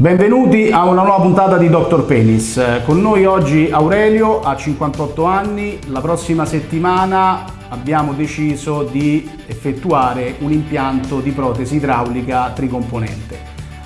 Benvenuti a una nuova puntata di Dr. Penis. Con noi oggi Aurelio, ha 58 anni. La prossima settimana abbiamo deciso di effettuare un impianto di protesi idraulica tricomponente.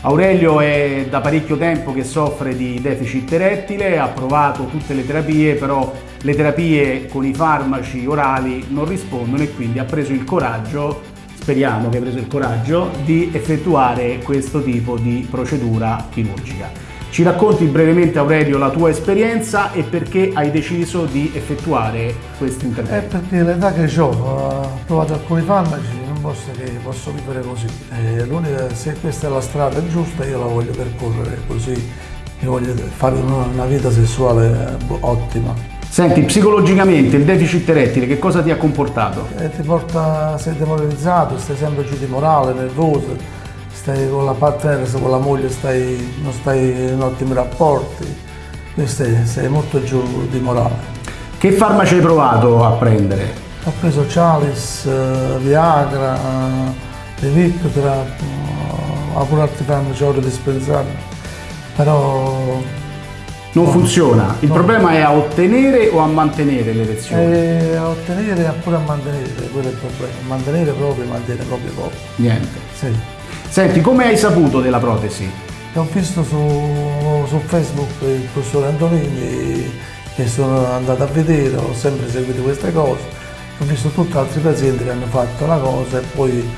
Aurelio è da parecchio tempo che soffre di deficit erettile, ha provato tutte le terapie, però le terapie con i farmaci orali non rispondono e quindi ha preso il coraggio speriamo che preso il coraggio di effettuare questo tipo di procedura chirurgica. Ci racconti brevemente Aurelio la tua esperienza e perché hai deciso di effettuare questo intervento? È perché l'età che ho, ho provato alcuni farmaci, non posso posso vivere così. se questa è la strada giusta io la voglio percorrere così, io voglio fare una vita sessuale ottima. Senti, psicologicamente il deficit erettile che cosa ti ha comportato? Eh, ti porta, sei demoralizzato, stai sempre giù di morale, nervoso, stai con la partner, con la moglie stai, non stai in ottimi rapporti, stai, sei molto giù di morale. Che farmaci hai provato a prendere? Ho preso Chalice, uh, Viagra, Victra, uh, pure altri farmaci ora dispensati, però non funziona. Il no. problema è a ottenere o a mantenere l'erezione? Eh, a ottenere e pure a mantenere, quello è il problema. Mantenere proprio, mantenere proprio poco. Niente. Sì. Senti, come hai saputo della protesi? Ho visto su, su Facebook il professore Antonini che sono andato a vedere, ho sempre seguito queste cose, ho visto tutti altri pazienti che hanno fatto la cosa e poi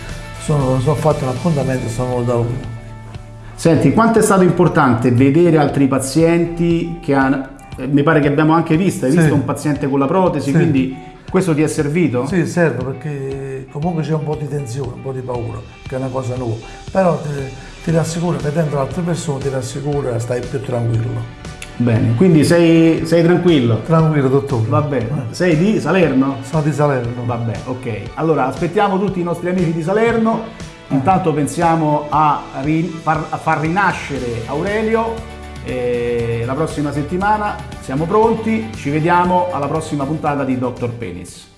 sono, sono fatto un appuntamento e sono venuto da uno. Senti, quanto è stato importante vedere altri pazienti che hanno... Eh, mi pare che abbiamo anche visto, hai sì. visto un paziente con la protesi, sì. quindi questo ti è servito? Sì, serve perché comunque c'è un po' di tensione, un po' di paura, che è una cosa nuova. Però ti, ti rassicura, vedendo altre persone ti rassicura, stai più tranquillo. Bene, quindi sei, sei, tranquillo? Tranquillo, dottore. Va bene. Sei di Salerno? Sono di Salerno. Va bene, ok. Allora, aspettiamo tutti i nostri amici di Salerno Intanto pensiamo a, far, a far rinascere Aurelio eh, la prossima settimana. Siamo pronti, ci vediamo alla prossima puntata di Dr. Penis.